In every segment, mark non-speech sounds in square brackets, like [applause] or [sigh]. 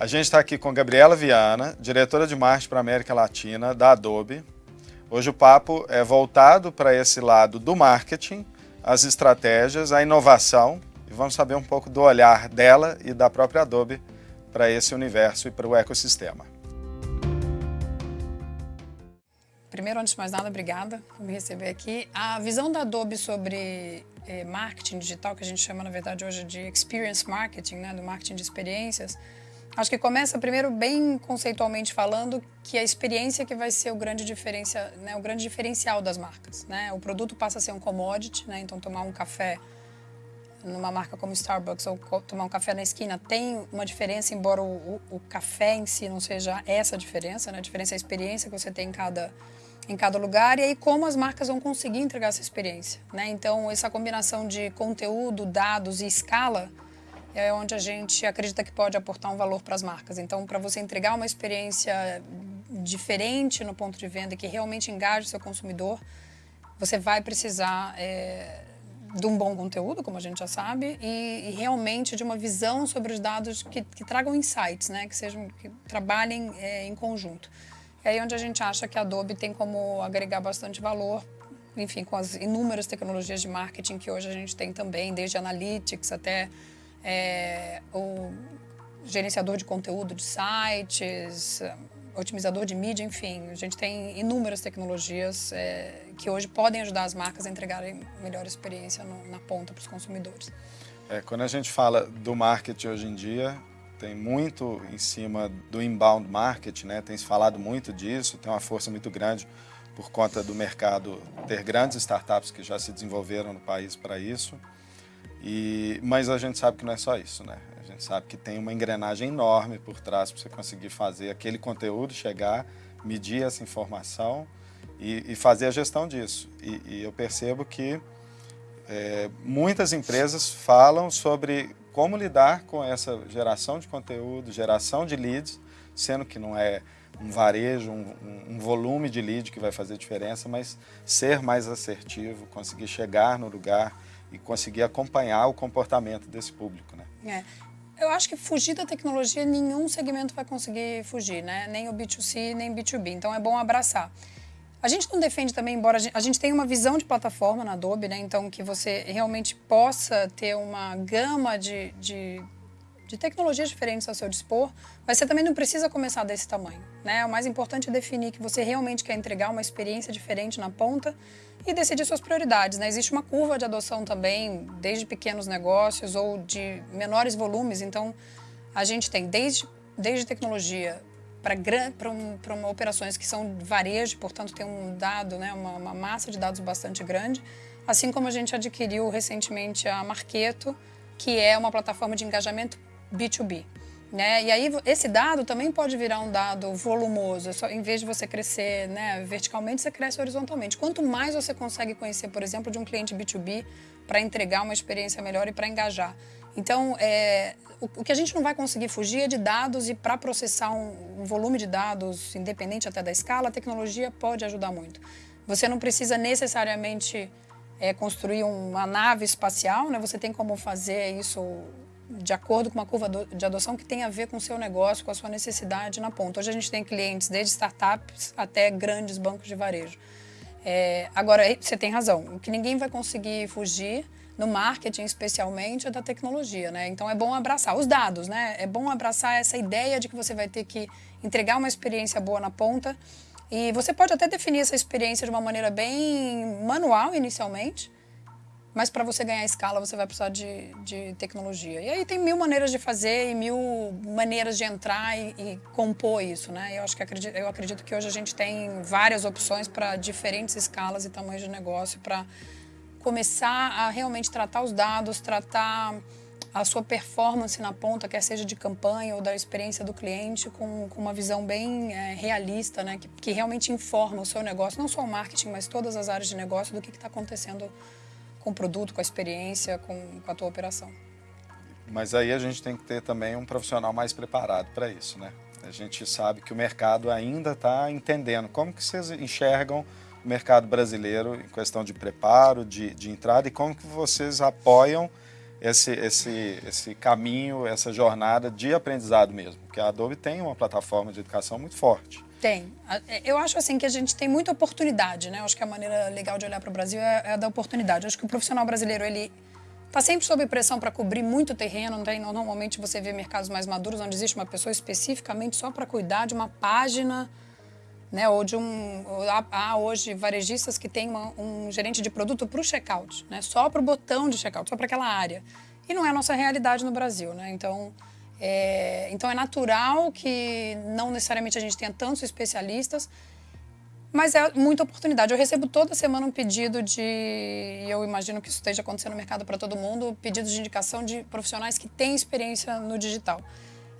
A gente está aqui com Gabriela Viana, diretora de marketing para a América Latina da Adobe. Hoje o papo é voltado para esse lado do marketing, as estratégias, a inovação e vamos saber um pouco do olhar dela e da própria Adobe para esse universo e para o ecossistema. Primeiro, antes de mais nada, obrigada por me receber aqui. A visão da Adobe sobre eh, marketing digital, que a gente chama, na verdade, hoje de experience marketing, né, do marketing de experiências, acho que começa primeiro bem conceitualmente falando que a experiência que vai ser o grande, diferencia, né, o grande diferencial das marcas. Né? O produto passa a ser um commodity, né? então tomar um café numa marca como Starbucks ou tomar um café na esquina tem uma diferença, embora o, o, o café em si não seja essa diferença, né? a diferença é a experiência que você tem em cada, em cada lugar e aí como as marcas vão conseguir entregar essa experiência. Né? Então, essa combinação de conteúdo, dados e escala é onde a gente acredita que pode aportar um valor para as marcas. Então, para você entregar uma experiência diferente no ponto de venda que realmente engaje o seu consumidor, você vai precisar é, de um bom conteúdo, como a gente já sabe, e, e realmente de uma visão sobre os dados que, que tragam insights, né? que, sejam, que trabalhem é, em conjunto. É aí onde a gente acha que a Adobe tem como agregar bastante valor, enfim, com as inúmeras tecnologias de marketing que hoje a gente tem também, desde analytics até é, o gerenciador de conteúdo de sites, otimizador de mídia, enfim, a gente tem inúmeras tecnologias é, que hoje podem ajudar as marcas a entregarem melhor experiência no, na ponta para os consumidores. É, quando a gente fala do marketing hoje em dia, tem muito em cima do inbound marketing, né? tem se falado muito disso, tem uma força muito grande por conta do mercado ter grandes startups que já se desenvolveram no país para isso. E, mas a gente sabe que não é só isso, né? A gente sabe que tem uma engrenagem enorme por trás para você conseguir fazer aquele conteúdo chegar, medir essa informação e, e fazer a gestão disso. E, e eu percebo que é, muitas empresas falam sobre como lidar com essa geração de conteúdo, geração de leads, sendo que não é um varejo, um, um, volume de lead que vai fazer diferença, mas ser mais assertivo, conseguir chegar no lugar, e conseguir acompanhar o comportamento desse público. Né? É. Eu acho que fugir da tecnologia, nenhum segmento vai conseguir fugir, né? nem o B2C, nem o B2B. Então, é bom abraçar. A gente não defende também, embora a gente, a gente tenha uma visão de plataforma na Adobe, né? então que você realmente possa ter uma gama de, de de tecnologias diferentes ao seu dispor, mas você também não precisa começar desse tamanho. Né? O mais importante é definir que você realmente quer entregar uma experiência diferente na ponta e decidir suas prioridades. Né? Existe uma curva de adoção também, desde pequenos negócios ou de menores volumes, então a gente tem desde, desde tecnologia para um, operações que são varejo, portanto tem um dado, né, uma, uma massa de dados bastante grande, assim como a gente adquiriu recentemente a Marketo, que é uma plataforma de engajamento B2B. Né? E aí esse dado também pode virar um dado volumoso, só, em vez de você crescer né, verticalmente, você cresce horizontalmente. Quanto mais você consegue conhecer, por exemplo, de um cliente B2B para entregar uma experiência melhor e para engajar. Então, é, o, o, que a gente não vai conseguir fugir é de dados e para processar um, um volume de dados, independente até da escala, a tecnologia pode ajudar muito. Você não precisa necessariamente é, construir uma nave espacial, né? você tem como fazer isso de acordo com uma curva de adoção que tem a ver com o seu negócio, com a sua necessidade na ponta. Hoje a gente tem clientes desde startups até grandes bancos de varejo. É, agora, você tem razão, o que ninguém vai conseguir fugir no marketing especialmente é da tecnologia, né? Então é bom abraçar os dados, né? É bom abraçar essa ideia de que você vai ter que entregar uma experiência boa na ponta e você pode até definir essa experiência de uma maneira bem manual inicialmente, mas para você ganhar escala, você vai precisar de, de, tecnologia. E aí tem mil maneiras de fazer e mil maneiras de entrar e, e compor isso, né? Eu, acho que acredito, eu acredito que hoje a gente tem várias opções para diferentes escalas e tamanhos de negócio para começar a realmente tratar os dados, tratar a sua performance na ponta, quer seja de campanha ou da experiência do cliente, com, com uma visão bem é, realista, né? Que, que realmente informa o seu negócio, não só o marketing, mas todas as áreas de negócio do que está acontecendo com o produto, com a experiência, com, com a tua operação. Mas aí a gente tem que ter também um profissional mais preparado para isso, né? A gente sabe que o mercado ainda está entendendo. Como que vocês enxergam o mercado brasileiro em questão de preparo, de, de entrada e como que vocês apoiam esse, esse, esse caminho, essa jornada de aprendizado mesmo? Porque a Adobe tem uma plataforma de educação muito forte. Tem. É, eu acho assim que a gente tem muita oportunidade, né? Eu acho que a maneira legal de olhar para o Brasil é, é a da oportunidade. Eu acho que o profissional brasileiro, ele está sempre sob pressão para cobrir muito terreno. Tem, normalmente você vê mercados mais maduros onde existe uma pessoa especificamente só para cuidar de uma página, né? Ou de um... Há hoje varejistas que têm uma, um gerente de produto para o checkout, né? Só para o botão de checkout, só para aquela área. E não é a nossa realidade no Brasil, né? Então... É, então é natural que não necessariamente a gente tenha tantos especialistas, mas é muita oportunidade. Eu recebo toda semana um pedido de, e eu imagino que isso esteja acontecendo no mercado para todo mundo, pedidos de indicação de profissionais que têm experiência no digital.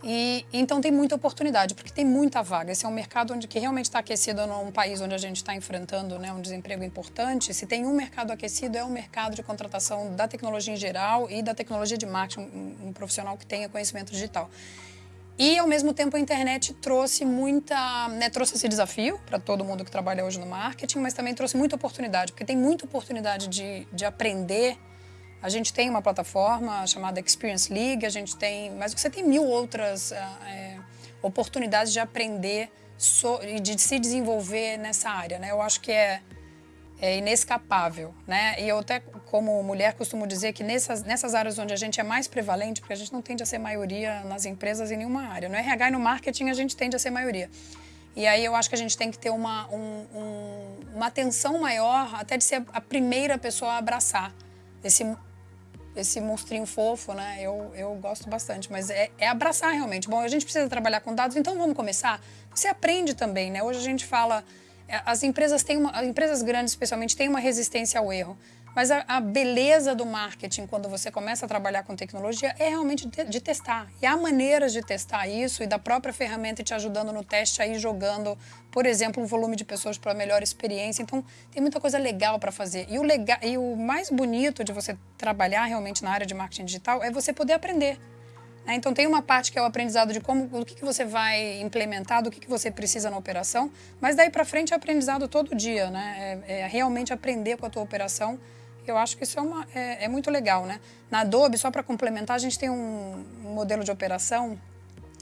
E então tem muita oportunidade, porque tem muita vaga. Esse é um mercado onde que realmente está aquecido num país onde a gente está enfrentando né, um desemprego importante. Se tem um mercado aquecido, é o mercado de contratação da tecnologia em geral e da tecnologia de marketing, um, um profissional que tenha conhecimento digital. E, ao mesmo tempo, a internet trouxe muita... Né, trouxe esse desafio para todo mundo que trabalha hoje no marketing, mas também trouxe muita oportunidade, porque tem muita oportunidade de, de aprender a gente tem uma plataforma chamada Experience League, a gente tem, mas você tem mil outras é, oportunidades de aprender so, e de se desenvolver nessa área, né? Eu acho que é, é inescapável, né? E eu até, como mulher, costumo dizer que nessas, nessas áreas onde a gente é mais prevalente, porque a gente não tende a ser maioria nas empresas em nenhuma área. No RH e no marketing a gente tende a ser maioria. E aí eu acho que a gente tem que ter uma, um, um, uma atenção maior, até de ser a primeira pessoa a abraçar esse esse monstrinho fofo, né? Eu, eu gosto bastante, mas é, é, abraçar realmente. Bom, a gente precisa trabalhar com dados, então vamos começar? Você aprende também, né? Hoje a gente fala, é, as empresas têm uma, as empresas grandes especialmente têm uma resistência ao erro. Mas a, a, beleza do marketing, quando você começa a trabalhar com tecnologia, é realmente de, de, testar. E há maneiras de testar isso e da própria ferramenta te ajudando no teste, aí jogando, por exemplo, um volume de pessoas para melhor experiência. Então, tem muita coisa legal para fazer. E o, legal, e o mais bonito de você trabalhar realmente na área de marketing digital é você poder aprender. Né? Então, tem uma parte que é o aprendizado de como, do que, que você vai implementar, do que, que você precisa na operação, mas daí para frente é aprendizado todo dia, né? É, é realmente aprender com a tua operação eu acho que isso é, uma, é, é muito legal, né? Na Adobe, só para complementar, a gente tem um, modelo de operação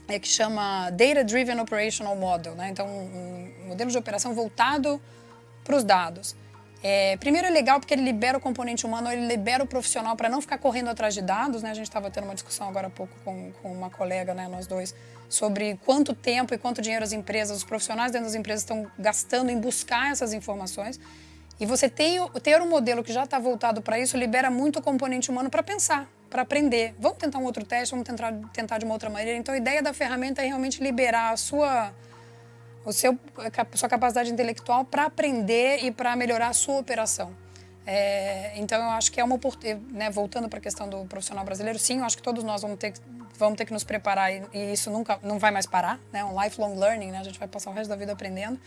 é, que chama Data Driven Operational Model, né? Então, um, um modelo de operação voltado para os dados. É, primeiro é legal porque ele libera o componente humano, ele libera o profissional para não ficar correndo atrás de dados, né? A gente estava tendo uma discussão agora há pouco com, com uma colega, né, nós dois, sobre quanto tempo e quanto dinheiro as empresas, os profissionais dentro das empresas estão gastando em buscar essas informações. E você tem, ter um modelo que já está voltado para isso libera muito o componente humano para pensar, para aprender. Vamos tentar um outro teste, vamos tentar, tentar de uma outra maneira. Então, a ideia da ferramenta é realmente liberar a sua, o seu, a sua capacidade intelectual para aprender e para melhorar a sua operação. É, então, eu acho que é uma oportunidade, né, voltando para a questão do profissional brasileiro, sim, eu acho que todos nós vamos ter, vamos ter que nos preparar e, e isso nunca não vai mais parar, né, um lifelong learning, né, a gente vai passar o resto da vida aprendendo.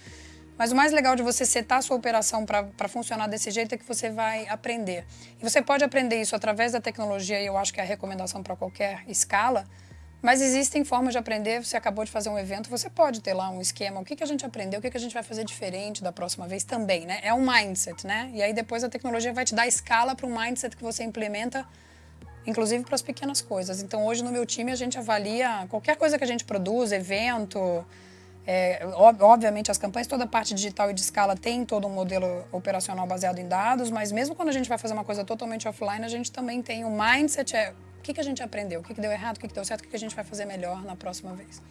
Mas o mais legal de você setar a sua operação para funcionar desse jeito é que você vai aprender. E você pode aprender isso através da tecnologia, e eu acho que é a recomendação para qualquer escala, mas existem formas de aprender, você acabou de fazer um evento, você pode ter lá um esquema, o que, que a gente aprendeu, o que, que a gente vai fazer diferente da próxima vez também, né? É um mindset, né? E aí depois a tecnologia vai te dar escala para um mindset que você implementa, inclusive para as pequenas coisas. Então hoje no meu time a gente avalia qualquer coisa que a gente produz, evento, é, obviamente, as campanhas, toda a parte digital e de escala tem todo um modelo operacional baseado em dados, mas mesmo quando a gente vai fazer uma coisa totalmente offline, a gente também tem o um mindset, é o que, que a gente aprendeu, o que, que deu errado, o que, que deu certo, o que, que a gente vai fazer melhor na próxima vez.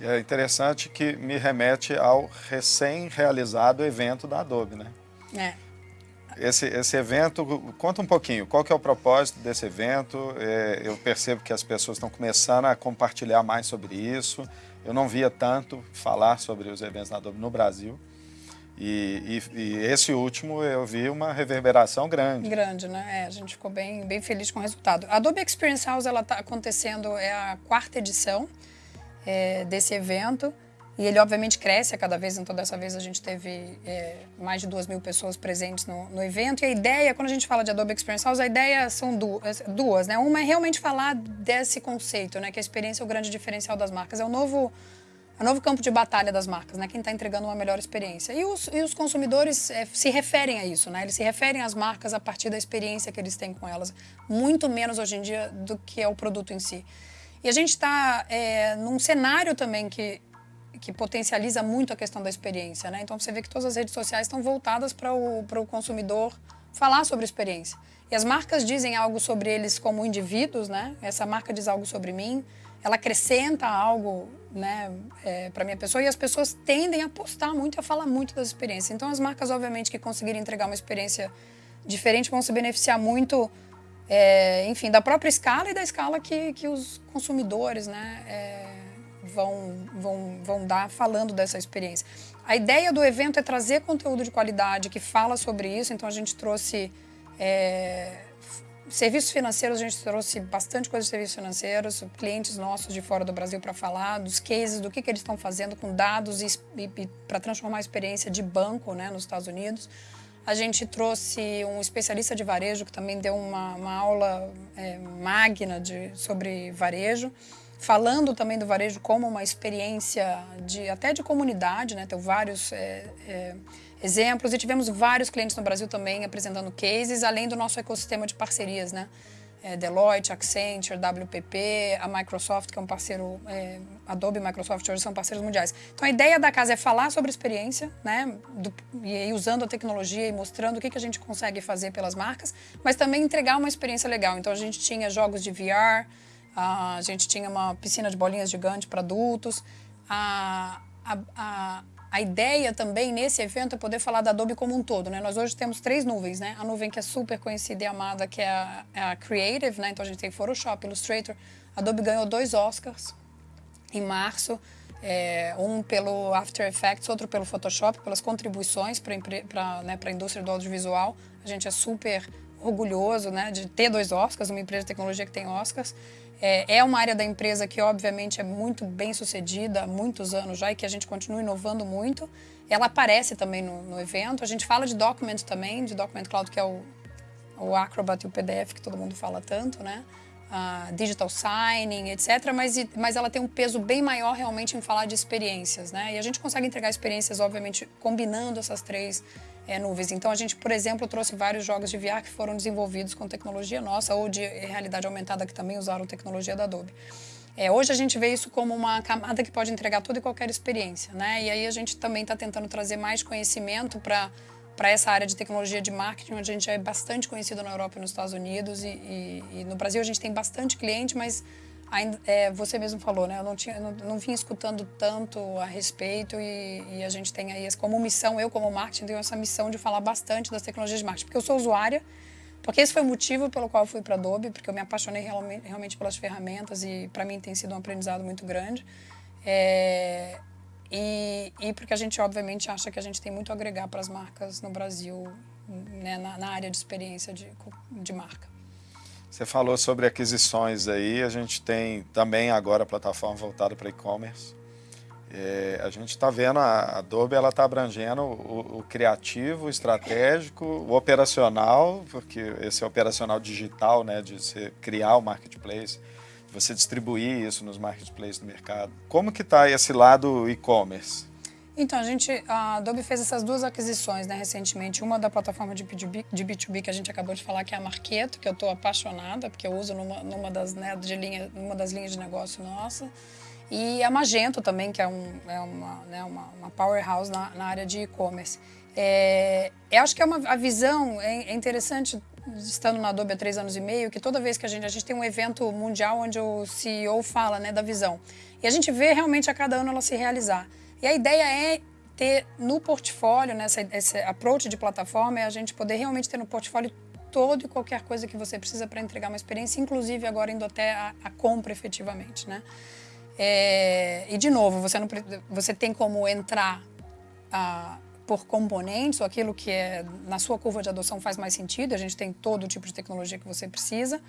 É interessante que me remete ao recém-realizado evento da Adobe, né? É. Esse, esse evento, conta um pouquinho, qual que é o propósito desse evento? É, eu percebo que as pessoas estão começando a compartilhar mais sobre isso. Eu não via tanto falar sobre os eventos da Adobe no Brasil. E, e, e, esse último eu vi uma reverberação grande. Grande, né? É, a gente ficou bem, bem feliz com o resultado. A Adobe Experience House está acontecendo, é a quarta edição é, desse evento. E ele, obviamente, cresce a cada vez, então dessa vez a gente teve é, mais de duas mil pessoas presentes no, no, evento. E a ideia, quando a gente fala de Adobe Experience House, a ideia são duas, duas, né? Uma é realmente falar desse conceito, né? Que a experiência é o grande diferencial das marcas. É o novo é o novo campo de batalha das marcas, né? Quem está entregando uma melhor experiência. E os, e os consumidores é, se referem a isso, né? Eles se referem às marcas a partir da experiência que eles têm com elas. Muito menos hoje em dia do que é o produto em si. E a gente está é, num cenário também que, que potencializa muito a questão da experiência, né? Então você vê que todas as redes sociais estão voltadas para o, para o consumidor falar sobre experiência. E as marcas dizem algo sobre eles como indivíduos, né? Essa marca diz algo sobre mim, ela acrescenta algo né, é, para minha pessoa e as pessoas tendem a apostar muito e a falar muito das experiências. Então, as marcas, obviamente, que conseguirem entregar uma experiência diferente vão se beneficiar muito, é, enfim, da própria escala e da escala que, que os consumidores né, é, vão, vão, vão dar falando dessa experiência. A ideia do evento é trazer conteúdo de qualidade que fala sobre isso, então a gente trouxe é, Serviços financeiros, a gente trouxe bastante coisa de serviços financeiros, clientes nossos de fora do Brasil para falar, dos cases, do que, que eles estão fazendo com dados e, e, para transformar a experiência de banco né, nos Estados Unidos. A gente trouxe um especialista de varejo que também deu uma, uma aula é, magna de, sobre varejo, falando também do varejo como uma experiência de, até de comunidade, né? Tem vários é, é, exemplos e tivemos vários clientes no Brasil também apresentando cases, além do nosso ecossistema de parcerias, né? É, Deloitte, Accenture, WPP, a Microsoft, que é um parceiro, é, Adobe e Microsoft hoje são parceiros mundiais. Então a ideia da casa é falar sobre experiência, né, do, e usando a tecnologia e mostrando o que, que a gente consegue fazer pelas marcas, mas também entregar uma experiência legal. Então a gente tinha jogos de VR, a gente tinha uma piscina de bolinhas gigante para adultos, a, a, a a ideia também nesse evento é poder falar da Adobe como um todo, né? Nós hoje temos três nuvens, né? A nuvem que é super conhecida e amada, que é a, é a Creative, né? Então a gente tem Photoshop, Illustrator. A Adobe ganhou dois Oscars em março, é, um pelo After Effects, outro pelo Photoshop, pelas contribuições para né, a indústria do audiovisual. A gente é super orgulhoso né, de ter dois Oscars, uma empresa de tecnologia que tem Oscars. É, é, uma área da empresa que, obviamente, é muito bem sucedida há muitos anos já e que a gente continua inovando muito. Ela aparece também no, no evento. A gente fala de Document também, de Document Cloud, que é o, o Acrobat e o PDF, que todo mundo fala tanto, né? Uh, digital signing, etc. Mas, mas ela tem um peso bem maior realmente em falar de experiências, né? E a gente consegue entregar experiências, obviamente, combinando essas três é, nuvens. Então, a gente, por exemplo, trouxe vários jogos de VR que foram desenvolvidos com tecnologia nossa ou de realidade aumentada que também usaram tecnologia da Adobe. É, hoje a gente vê isso como uma camada que pode entregar toda e qualquer experiência, né? E aí a gente também está tentando trazer mais conhecimento para para essa área de tecnologia de marketing, onde a gente é bastante conhecido na Europa e nos Estados Unidos e, e, e no Brasil a gente tem bastante cliente, mas ainda, é, você mesmo falou, né? Eu não, tinha, não, não vim escutando tanto a respeito e, e, a gente tem aí como missão, eu como marketing tenho essa missão de falar bastante das tecnologias de marketing, porque eu sou usuária, porque esse foi o motivo pelo qual eu fui para a Adobe, porque eu me apaixonei realmente, realmente pelas ferramentas e para mim tem sido um aprendizado muito grande. É, e, e, porque a gente obviamente acha que a gente tem muito a agregar para as marcas no Brasil, né, na, na área de experiência de, de marca. Você falou sobre aquisições aí, a gente tem também agora a plataforma voltada para e-commerce. É, a gente está vendo a Adobe, está abrangendo o, o, criativo, o estratégico, o operacional, porque esse é operacional digital, né, de você criar o marketplace, você distribuir isso nos marketplaces do mercado. Como que está esse lado e-commerce? Então, a gente, a Adobe fez essas duas aquisições né, recentemente. Uma da plataforma de B2B, de B2B que a gente acabou de falar, que é a Marketo, que eu estou apaixonada, porque eu uso numa, numa, das, né, de linha, numa das linhas de negócio nossa. E a Magento também, que é, um, é uma, né, uma, uma powerhouse na, na área de e-commerce. É, eu acho que é uma, a visão, é, é interessante, estando na Adobe há três anos e meio, que toda vez que a gente, a gente tem um evento mundial onde o CEO fala né, da visão. E a gente vê realmente a cada ano ela se realizar. E a ideia é ter no portfólio, nessa né, esse approach de plataforma, é a gente poder realmente ter no portfólio todo e qualquer coisa que você precisa para entregar uma experiência, inclusive agora indo até a, a compra efetivamente, né? É, e de novo, você, não, você tem como entrar ah, por componentes, ou aquilo que é, na sua curva de adoção faz mais sentido, a gente tem todo o tipo de tecnologia que você precisa.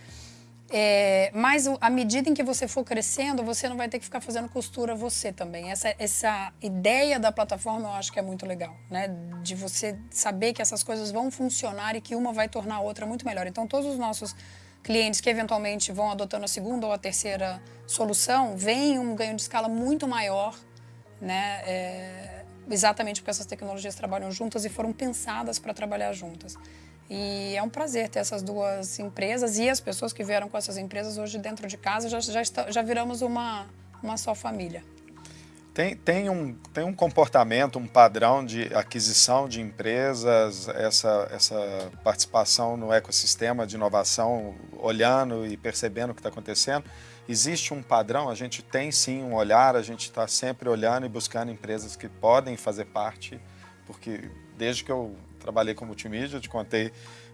É, mas à medida em que você for crescendo, você não vai ter que ficar fazendo costura você também. Essa, essa ideia da plataforma eu acho que é muito legal, né? De você saber que essas coisas vão funcionar e que uma vai tornar a outra muito melhor. Então, todos os nossos clientes que eventualmente vão adotando a segunda ou a terceira solução, veem um ganho de escala muito maior né? É, exatamente porque essas tecnologias trabalham juntas e foram pensadas para trabalhar juntas. E é um prazer ter essas duas empresas e as pessoas que vieram com essas empresas hoje dentro de casa já, já, está, já viramos uma, uma só família. Tem, tem, um, tem um comportamento, um padrão de aquisição de empresas, essa, essa participação no ecossistema de inovação, olhando e percebendo o que está acontecendo. Existe um padrão, a gente tem sim um olhar, a gente está sempre olhando e buscando empresas que podem fazer parte, porque desde que eu trabalhei com multimídia, eu te contei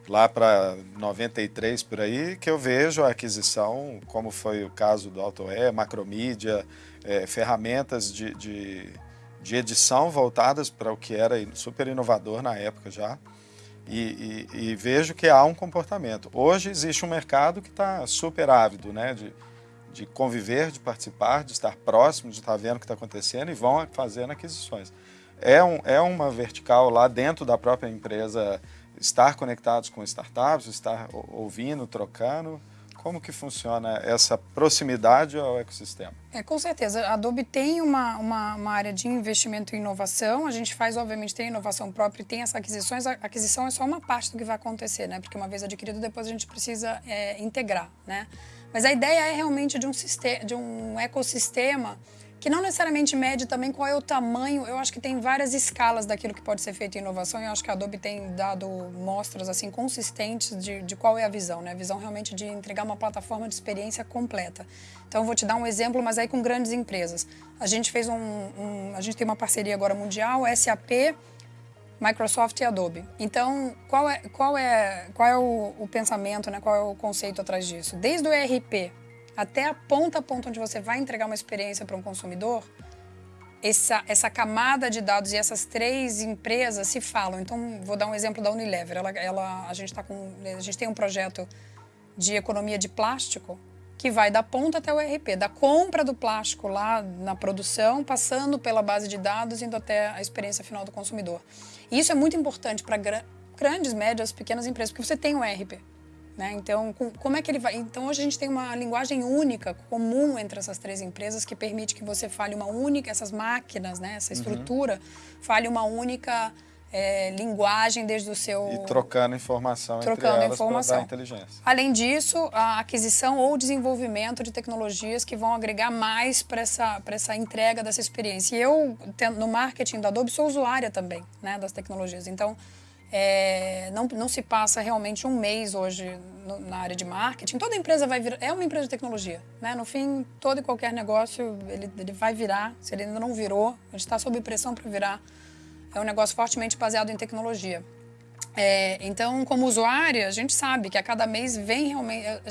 lá para 93 por aí, que eu vejo a aquisição, como foi o caso do AutoE, Macromídia, é, ferramentas de, de, de, edição voltadas para o que era super inovador na época já. E, e, e, vejo que há um comportamento. Hoje existe um mercado que está super ávido né, de, de conviver, de participar, de estar próximo, de estar vendo o que está acontecendo e vão fazendo aquisições. É, um, é uma vertical lá dentro da própria empresa estar conectados com startups, estar ouvindo, trocando. Como que funciona essa proximidade ao ecossistema? É, com certeza. A Adobe tem uma, uma, uma, área de investimento em inovação. A gente faz, obviamente, tem inovação própria e tem as aquisições. A aquisição é só uma parte do que vai acontecer, né? Porque uma vez adquirido, depois a gente precisa é, integrar, né? Mas a ideia é realmente de um, sistema, de um ecossistema que não necessariamente mede também qual é o tamanho. Eu acho que tem várias escalas daquilo que pode ser feito em inovação e eu acho que a Adobe tem dado mostras assim consistentes de, de qual é a visão, né? A visão realmente de entregar uma plataforma de experiência completa. Então eu vou te dar um exemplo, mas aí com grandes empresas. A gente fez um, um a gente tem uma parceria agora mundial, SAP, Microsoft e Adobe. Então, qual é, qual é, qual é o, o pensamento, né? qual é o conceito atrás disso? Desde o ERP, até a ponta a ponta onde você vai entregar uma experiência para um consumidor, essa, essa camada de dados e essas três empresas se falam. Então, vou dar um exemplo da Unilever. Ela, ela, a, gente tá com, a gente tem um projeto de economia de plástico que vai da ponta até o ERP, da compra do plástico lá na produção, passando pela base de dados, indo até a experiência final do consumidor. E isso é muito importante para grandes, médias, pequenas empresas, porque você tem o ERP. Né? Então, como é que ele vai? Então, hoje a gente tem uma linguagem única, comum entre essas três empresas, que permite que você fale uma única, essas máquinas, né? essa uhum. estrutura, uhum. fale uma única é, linguagem desde o seu... E trocando informação trocando entre elas informação. inteligência. Além disso, a aquisição ou desenvolvimento de tecnologias que vão agregar mais para essa, essa entrega dessa experiência. E eu, no marketing da Adobe, sou usuária também né, das tecnologias. Então, é, não, não se passa realmente um mês hoje no, na área de marketing. Toda empresa vai virar, é uma empresa de tecnologia. Né? No fim, todo e qualquer negócio, ele, ele vai virar, se ele ainda não virou, a gente está sob pressão para virar. É um negócio fortemente baseado em tecnologia. É, então, como usuária, a gente sabe que a cada mês vem realmente. É,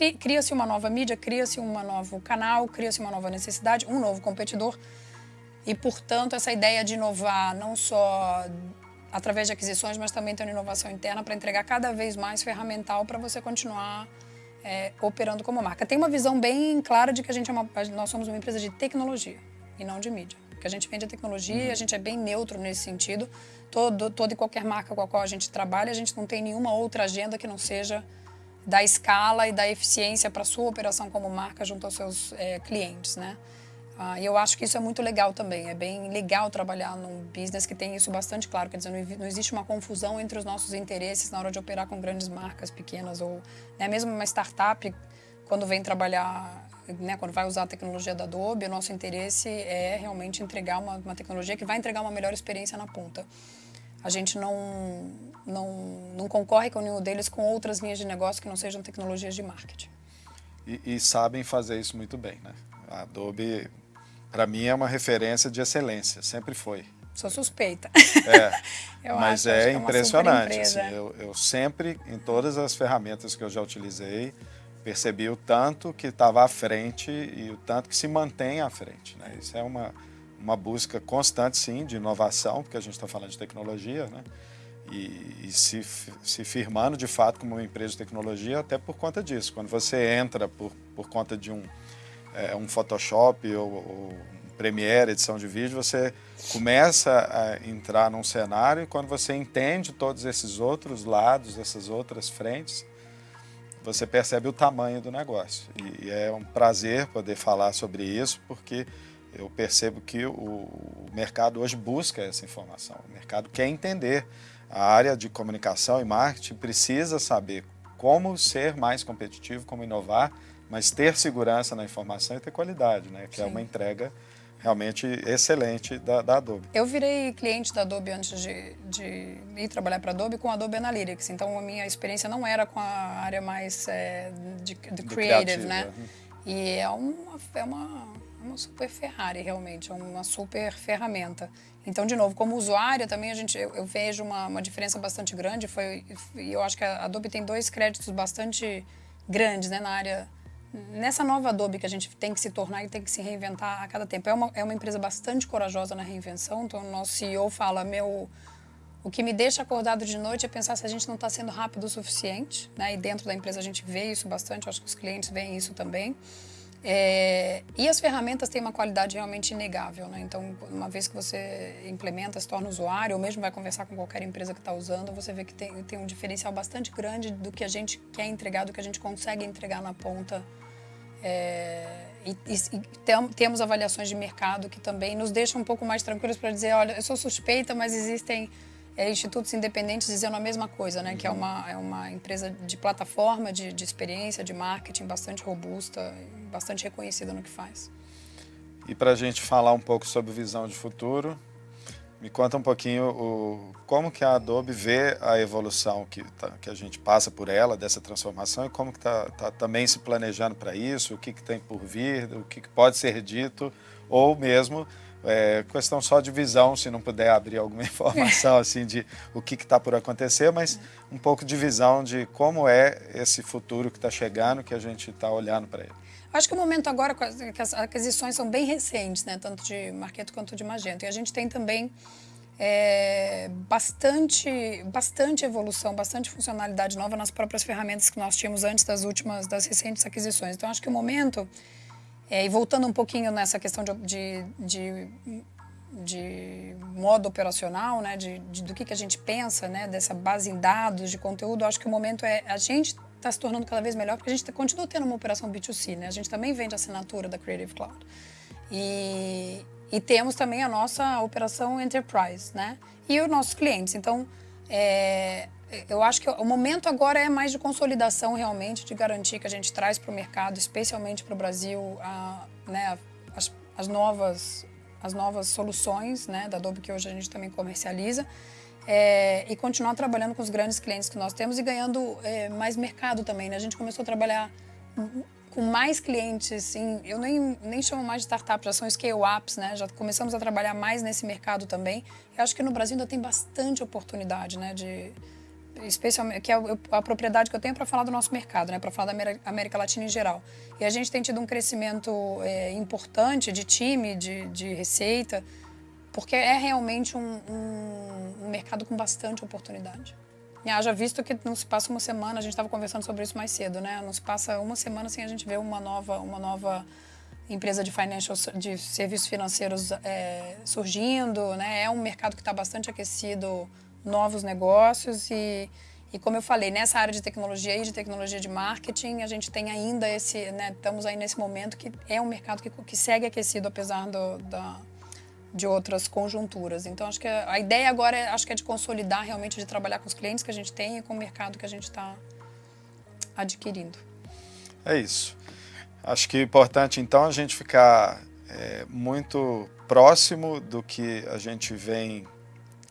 é, cria-se uma nova mídia, cria-se um novo canal, cria-se uma nova necessidade, um novo competidor. E, portanto, essa ideia de inovar não só através de aquisições, mas também tendo inovação interna para entregar cada vez mais ferramental para você continuar é, operando como marca. Tem uma visão bem clara de que a gente é uma, nós somos uma empresa de tecnologia e não de mídia. Porque a gente vende a tecnologia e a gente é bem neutro nesse sentido. Todo, toda e qualquer marca com a qual a gente trabalha, a gente não tem nenhuma outra agenda que não seja da escala e da eficiência para sua operação como marca junto aos seus é, clientes, né? Ah, eu acho que isso é muito legal também. É bem legal trabalhar num business que tem isso bastante claro. Quer dizer, não, existe uma confusão entre os nossos interesses na hora de operar com grandes marcas pequenas ou né, mesmo uma startup quando vem trabalhar, né, quando vai usar a tecnologia da Adobe, o nosso interesse é realmente entregar uma, uma tecnologia que vai entregar uma melhor experiência na ponta. A gente não, não, não concorre com nenhum deles com outras linhas de negócio que não sejam tecnologias de marketing. E, e sabem fazer isso muito bem, né? A Adobe para mim é uma referência de excelência, sempre foi. Sou suspeita. É, [laughs] mas acho, é acho impressionante. É assim, eu, eu sempre, em todas as ferramentas que eu já utilizei, percebi o tanto que estava à frente e o tanto que se mantém à frente. Né? Isso é uma, uma busca constante, sim, de inovação, porque a gente está falando de tecnologia, né? E, e, se, se firmando de fato como uma empresa de tecnologia até por conta disso. Quando você entra por, por conta de um, é, um Photoshop ou, ou Premiere, edição de vídeo, você começa a entrar num cenário e quando você entende todos esses outros lados, essas outras frentes, você percebe o tamanho do negócio. E é um prazer poder falar sobre isso, porque eu percebo que o mercado hoje busca essa informação. O mercado quer entender. A área de comunicação e marketing precisa saber como ser mais competitivo, como inovar, mas ter segurança na informação e ter qualidade, né? que Sim. é uma entrega realmente excelente da, da, Adobe. Eu virei cliente da Adobe antes de, de ir trabalhar para a Adobe com a Adobe Analytics, então a minha experiência não era com a área mais é, de, de creative, né? Uhum. E é uma, é uma uma super Ferrari, realmente, é uma super ferramenta. Então, de novo, como usuária também a gente, eu, eu vejo uma, uma, diferença bastante grande. Foi, e eu acho que a Adobe tem dois créditos bastante grandes né, na área, nessa nova Adobe que a gente tem que se tornar e tem que se reinventar a cada tempo. É uma, é uma empresa bastante corajosa na reinvenção, então o nosso CEO fala, meu... O que me deixa acordado de noite é pensar se a gente não está sendo rápido o suficiente, né? E dentro da empresa a gente vê isso bastante, acho que os clientes veem isso também. É, e as ferramentas têm uma qualidade realmente inegável, né? Então, uma vez que você implementa, se torna usuário, ou mesmo vai conversar com qualquer empresa que está usando, você vê que tem, tem um diferencial bastante grande do que a gente quer entregar, do que a gente consegue entregar na ponta. É, e, e, tem, temos avaliações de mercado que também nos deixam um pouco mais tranquilos para dizer, olha, eu sou suspeita, mas existem é, institutos independentes dizendo a mesma coisa, né? Uhum. Que é uma, é uma empresa de plataforma, de, de experiência, de marketing bastante robusta, bastante reconhecida no que faz. E para a gente falar um pouco sobre visão de futuro, me conta um pouquinho o, como que a Adobe vê a evolução que, tá, que a gente passa por ela, dessa transformação, e como que está tá também se planejando para isso, o que, que tem por vir, o que, que pode ser dito, ou mesmo é, questão só de visão, se não puder abrir alguma [laughs] informação assim de o que está por acontecer, mas um pouco de visão de como é esse futuro que está chegando, que a gente está olhando para ele. Acho que o momento agora, que as aquisições são bem recentes, né? tanto de Marketo quanto de Magento. E a gente tem também é, bastante, bastante evolução, bastante funcionalidade nova nas próprias ferramentas que nós tínhamos antes das últimas, das recentes aquisições. Então, acho que o momento é, e voltando um pouquinho nessa questão de, de, de, de modo operacional, né, de, de, do que, que a gente pensa, né, dessa base em dados, de conteúdo, acho que o momento é a gente está se tornando cada vez melhor porque a gente continua tendo uma operação B2C, né? A gente também vende assinatura da Creative Cloud. E, e temos também a nossa operação Enterprise, né? E os nossos clientes. Então, é, eu acho que o momento agora é mais de consolidação realmente, de garantir que a gente traz para o mercado, especialmente para o Brasil, a, né, as, as, novas, as novas soluções né, da Adobe que hoje a gente também comercializa. É, e continuar trabalhando com os grandes clientes que nós temos e ganhando é, mais mercado também. Né? A gente começou a trabalhar com mais clientes, assim, eu nem, nem chamo mais de startups, já são scale-ups, né? Já começamos a trabalhar mais nesse mercado também. Eu acho que no Brasil ainda tem bastante oportunidade, né? De, especialmente que é a propriedade que eu tenho para falar do nosso mercado, né, para falar da América Latina em geral. E a gente tem tido um crescimento é, importante de time, de, de, receita, porque é realmente um, um, um mercado com bastante oportunidade. E haja visto que não se passa uma semana, a gente estava conversando sobre isso mais cedo, né? Não se passa uma semana sem a gente ver uma nova, uma nova empresa de financial, de serviços financeiros é, surgindo, né? É um mercado que está bastante aquecido novos negócios e, e como eu falei, nessa área de tecnologia e de tecnologia de marketing, a gente tem ainda esse, né, estamos aí nesse momento que é um mercado que, que segue aquecido apesar do, da, de outras conjunturas. Então, acho que a ideia agora é, acho que é de consolidar realmente, de trabalhar com os clientes que a gente tem e com o mercado que a gente está adquirindo. É isso. Acho que é importante, então, a gente ficar é, muito próximo do que a gente vem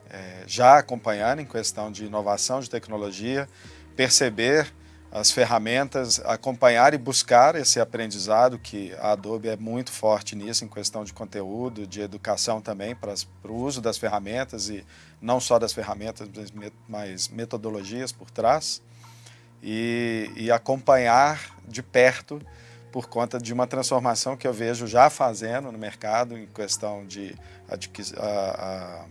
é, já acompanhando em questão de inovação, de tecnologia, perceber as ferramentas, acompanhar e buscar esse aprendizado, que a Adobe é muito forte nisso, em questão de conteúdo, de educação também, para, o uso das ferramentas, e não só das ferramentas, mas metodologias por trás, e, e acompanhar de perto por conta de uma transformação que eu vejo já fazendo no mercado, em questão de a,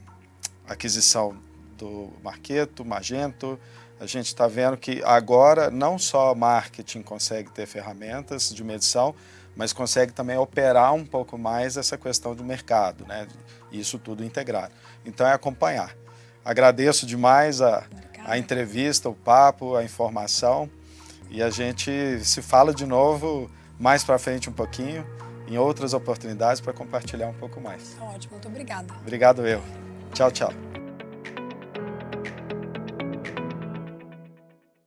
a, aquisição do Marketo, Magento, a gente está vendo que agora não só marketing consegue ter ferramentas de medição, mas consegue também operar um pouco mais essa questão do mercado, né? Isso tudo integrado. Então é acompanhar. Agradeço demais a, a entrevista, o papo, a informação e a gente se fala de novo mais para frente um pouquinho em outras oportunidades para compartilhar um pouco mais. Ótimo, muito obrigada. Obrigado eu. Tchau, tchau.